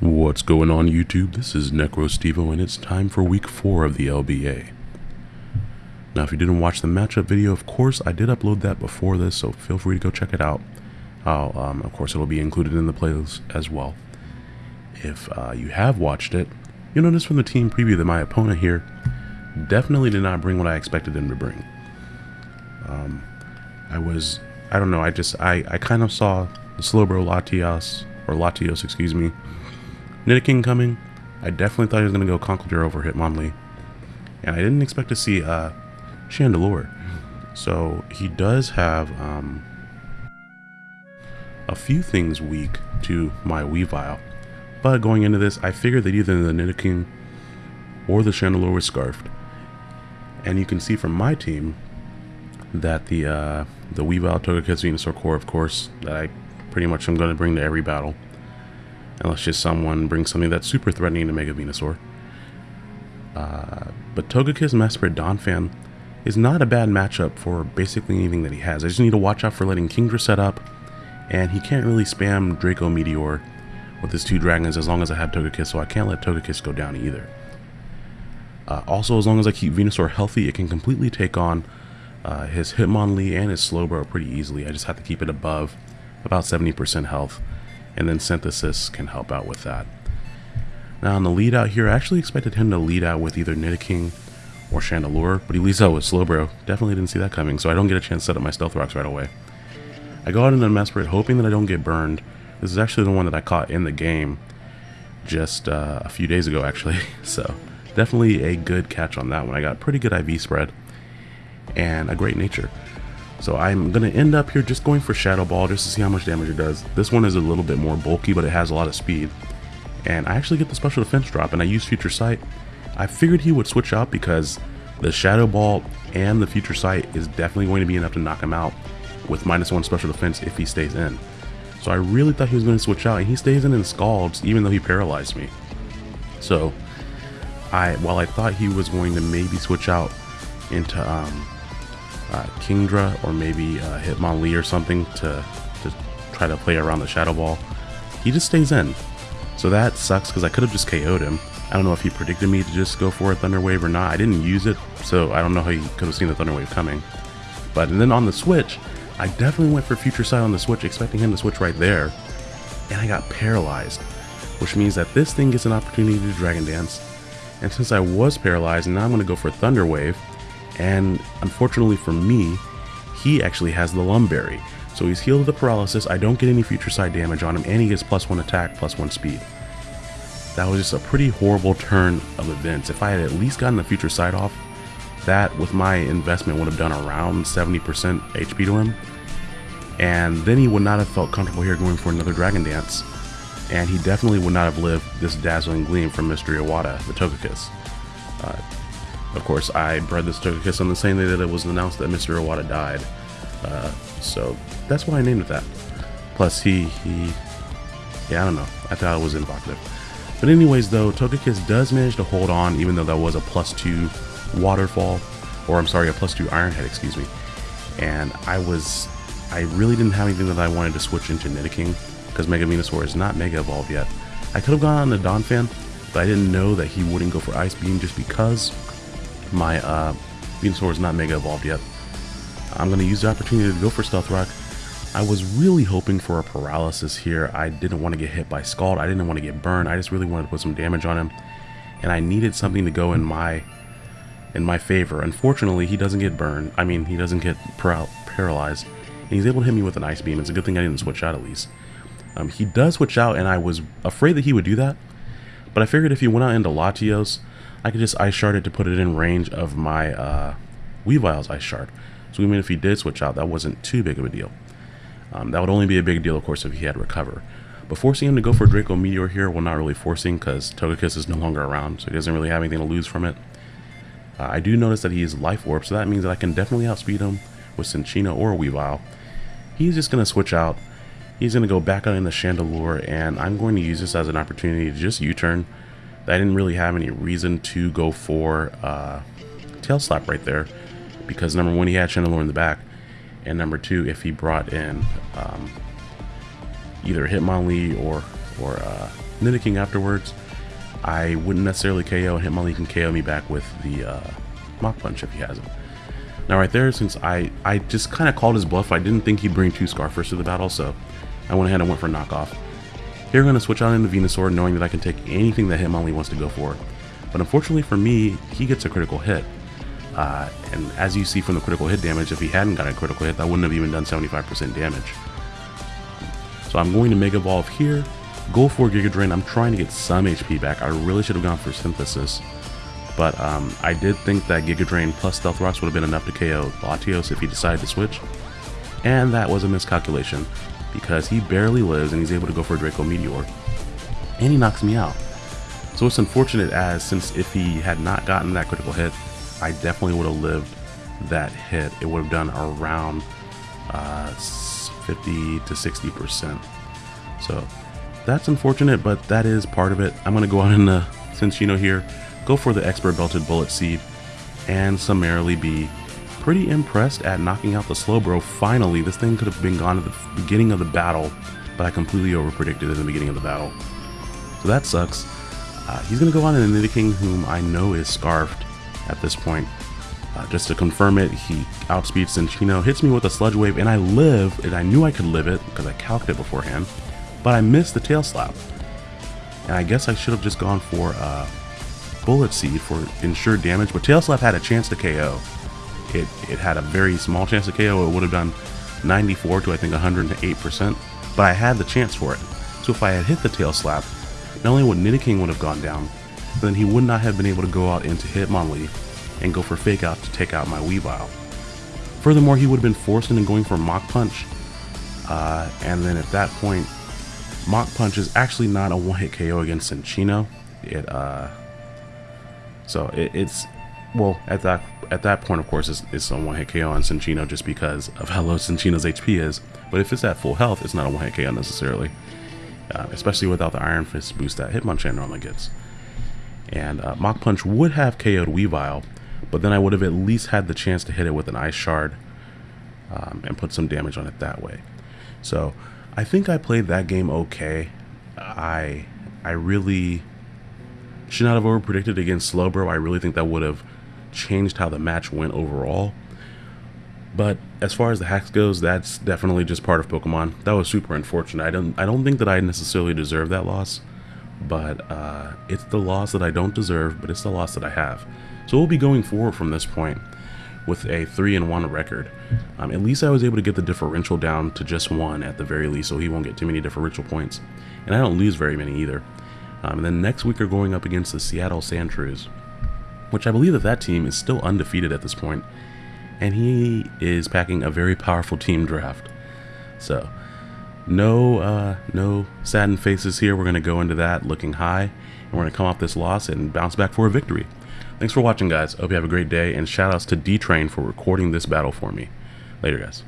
What's going on YouTube? This is NecroStevo and it's time for week 4 of the LBA. Now if you didn't watch the matchup video, of course I did upload that before this, so feel free to go check it out. Um, of course it'll be included in the playlist as well. If uh, you have watched it, you'll notice from the team preview that my opponent here definitely did not bring what I expected him to bring. Um, I was, I don't know, I just, I, I kind of saw the Slowbro Latios, or Latios, excuse me, Nidoking coming. I definitely thought he was going to go Conkeldurr over Hitmonlee. And I didn't expect to see uh, Chandelure. So he does have um, a few things weak to my Weavile. But going into this, I figured that either the Nidoking or the Chandelure was Scarfed. And you can see from my team that the uh, the Weavile Togekiss Venusaur core, of course, that I pretty much am going to bring to every battle. Unless just someone brings something that's super threatening to Mega Venusaur. Uh, but Togekiss Mesprit Donphan is not a bad matchup for basically anything that he has. I just need to watch out for letting Kingdra set up, and he can't really spam Draco Meteor with his two dragons as long as I have Togekiss, so I can't let Togekiss go down either. Uh, also, as long as I keep Venusaur healthy, it can completely take on uh, his Hitmonlee and his Slowbro pretty easily. I just have to keep it above about 70% health and then synthesis can help out with that. Now on the lead out here, I actually expected him to lead out with either Nidoking or Chandelure, but he leads out with Slowbro. Definitely didn't see that coming, so I don't get a chance to set up my Stealth Rocks right away. I go out into Mesprit hoping that I don't get burned. This is actually the one that I caught in the game just uh, a few days ago actually, so definitely a good catch on that one. I got pretty good IV spread and a great nature. So I'm going to end up here just going for Shadow Ball just to see how much damage it does. This one is a little bit more bulky, but it has a lot of speed. And I actually get the special defense drop, and I use Future Sight. I figured he would switch out because the Shadow Ball and the Future Sight is definitely going to be enough to knock him out with minus one special defense if he stays in. So I really thought he was going to switch out, and he stays in and scalds even though he paralyzed me. So I, while I thought he was going to maybe switch out into um, uh, Kingdra or maybe uh, Hitmonlee or something to, to try to play around the Shadow Ball. He just stays in. So that sucks because I could have just KO'd him. I don't know if he predicted me to just go for a Thunder Wave or not. I didn't use it, so I don't know how he could have seen the Thunder Wave coming. But and then on the Switch, I definitely went for Future Sight on the Switch, expecting him to switch right there. And I got paralyzed, which means that this thing gets an opportunity to Dragon Dance. And since I was paralyzed, now I'm going to go for Thunder Wave, and unfortunately for me, he actually has the Lum Berry. So he's healed of the paralysis, I don't get any Future Sight damage on him, and he gets plus one attack, plus one speed. That was just a pretty horrible turn of events. If I had at least gotten the Future Sight off, that with my investment would have done around 70% HP to him. And then he would not have felt comfortable here going for another Dragon Dance. And he definitely would not have lived this Dazzling Gleam from Mr. Iwata, the Togekiss. Uh, of course, I bred this Togekiss on the same day that it was announced that Mr. Iwata died. Uh, so that's why I named it that. Plus, he, he, yeah, I don't know. I thought it was invocative. But anyways, though, Togekiss does manage to hold on, even though that was a plus two waterfall, or I'm sorry, a plus two Iron Head, excuse me. And I was, I really didn't have anything that I wanted to switch into Nidoking, because Mega Venusaur is not Mega Evolved yet. I could have gone on the Donphan, but I didn't know that he wouldn't go for Ice Beam just because my uh, Venusaur is not Mega Evolved yet. I'm going to use the opportunity to go for Stealth Rock. I was really hoping for a Paralysis here. I didn't want to get hit by Scald. I didn't want to get burned. I just really wanted to put some damage on him. And I needed something to go in my in my favor. Unfortunately, he doesn't get burned. I mean, he doesn't get paral paralyzed. And he's able to hit me with an Ice Beam. It's a good thing I didn't switch out at least. Um, he does switch out, and I was afraid that he would do that. But I figured if he went out into Latios, I could just Ice Shard it to put it in range of my uh, Weavile's Ice Shard. So even if he did switch out, that wasn't too big of a deal. Um, that would only be a big deal, of course, if he had Recover. But forcing him to go for Draco Meteor here, well, not really forcing, because Togekiss is no longer around, so he doesn't really have anything to lose from it. Uh, I do notice that he is Life Orb, so that means that I can definitely outspeed him with Cinccino or Weavile. He's just going to switch out. He's going to go back out the Chandelure, and I'm going to use this as an opportunity to just U-turn. I didn't really have any reason to go for uh, Tail Slap right there, because number one, he had Chandelure in the back, and number two, if he brought in um, either Hitmonlee or or uh, Nidoking afterwards, I wouldn't necessarily KO, Hitmonlee can KO me back with the uh, Mach Punch if he has it. Now right there, since I, I just kind of called his bluff, I didn't think he'd bring two Scarfers to the battle, so I went ahead and went for knockoff. Here I'm going to switch out into Venusaur, knowing that I can take anything that Hitmonlee wants to go for. But unfortunately for me, he gets a critical hit. Uh, and as you see from the critical hit damage, if he hadn't got a critical hit, that wouldn't have even done 75% damage. So I'm going to Mega Evolve here, go for Giga Drain. I'm trying to get some HP back. I really should have gone for Synthesis. But um, I did think that Giga Drain plus Stealth Rocks would have been enough to KO Latios if he decided to switch. And that was a miscalculation because he barely lives and he's able to go for a Draco Meteor. And he knocks me out. So it's unfortunate as since if he had not gotten that critical hit, I definitely would have lived that hit. It would have done around uh, 50 to 60%. So that's unfortunate, but that is part of it. I'm going to go out in the Cinccino here, go for the Expert Belted Bullet Seed and summarily be pretty impressed at knocking out the Slowbro. Finally, this thing could have been gone at the beginning of the battle, but I completely overpredicted in the beginning of the battle. So that sucks. Uh, he's going to go on and Nidoking, whom I know is Scarfed at this point. Uh, just to confirm it, he outspeeds Cinccino, hits me with a Sludge Wave, and I live, and I knew I could live it because I calculated it beforehand, but I missed the Tail Slap. And I guess I should have just gone for uh, Bullet Seed for ensured damage, but Tail Slap had a chance to KO. It, it had a very small chance to KO, it would have done 94 to I think 108%, but I had the chance for it. So if I had hit the Tail Slap, not only would Nidoking would have gone down, but then he would not have been able to go out into Hitmonlee and go for Fake Out to take out my Weavile. Furthermore, he would have been forced into going for Mach Punch, uh, and then at that point, Mach Punch is actually not a one-hit KO against Cinccino. It uh, so it, it's well at that at that point, of course, it's, it's a one-hit KO on Cinccino just because of how low Cinccino's HP is. But if it's at full health, it's not a one-hit KO necessarily uh, especially without the Iron Fist boost that Hitmonchan normally gets. And uh, Mach Punch would have KO'd Weavile, but then I would have at least had the chance to hit it with an Ice Shard um, and put some damage on it that way. So I think I played that game okay. I I really should not have overpredicted against Slowbro. I really think that would have changed how the match went overall. But as far as the hacks goes, that's definitely just part of Pokemon. That was super unfortunate. I don't I don't think that I necessarily deserve that loss, but uh, it's the loss that I don't deserve, but it's the loss that I have. So we'll be going forward from this point with a 3 and 1 record. Um, at least I was able to get the differential down to just one at the very least, so he won't get too many differential points. And I don't lose very many either. Um, and then next week we're going up against the Seattle Sandshrews, which I believe that that team is still undefeated at this point and he is packing a very powerful team draft. So, no, uh, no saddened faces here. We're going to go into that looking high, and we're going to come off this loss and bounce back for a victory. Thanks for watching, guys. Hope you have a great day, and shoutouts to D-Train for recording this battle for me. Later, guys.